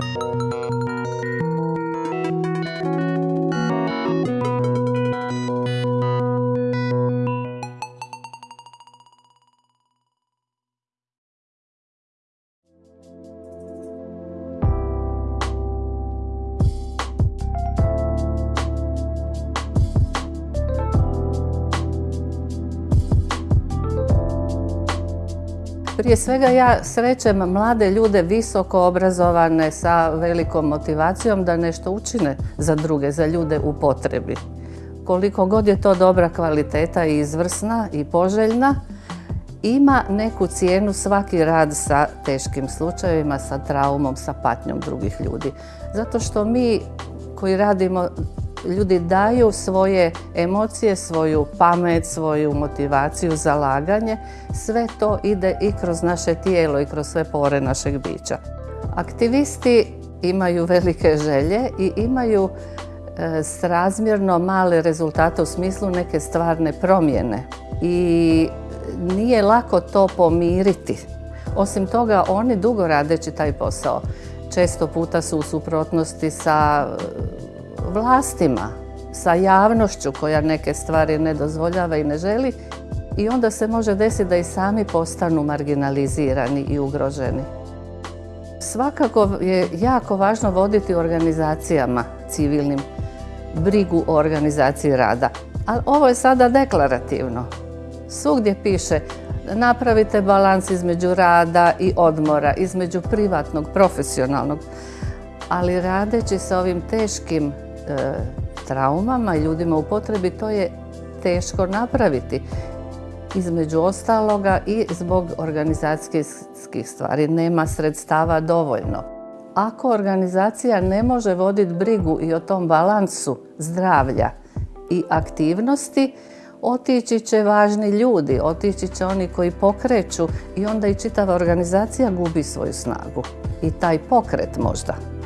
Música Prije svega ja srećem mlade ljude visoko obrazovane sa velikom motivacijom da nešto učine za druge, za ljude u potrebi. Koliko god je to dobra kvaliteta i izvrsna i poželjna, ima neku cijenu svaki rad sa teškim slučajevima, sa traumom, sa patnjom drugih ljudi. Zato što mi koji radimo ljudi daju svoje emocije, svoju pamet, svoju motivaciju, zalaganje. Sve to ide i kroz naše tijelo i kroz sve pore našeg bića. Aktivisti imaju velike želje i imaju e, srazmjerno male rezultate u smislu neke stvarne promjene. I nije lako to pomiriti. Osim toga, oni dugo radeći taj posao često puta su u suprotnosti sa vlastima, sa javnošću koja neke stvari ne dozvoljava i ne želi i onda se može desiti da i sami postanu marginalizirani i ugroženi. Svakako je jako važno voditi organizacijama civilnim brigu o organizaciji rada. Ali ovo je sada deklarativno. Svugdje piše napravite balans između rada i odmora, između privatnog, profesionalnog. Ali radeći sa ovim teškim traumama i ljudima u potrebi, to je teško napraviti. Između ostaloga i zbog organizacijskih stvari nema sredstava dovoljno. Ako organizacija ne može voditi brigu i o tom balansu zdravlja i aktivnosti, otići će važni ljudi, otići će oni koji pokreću i onda i čitava organizacija gubi svoju snagu. I taj pokret možda.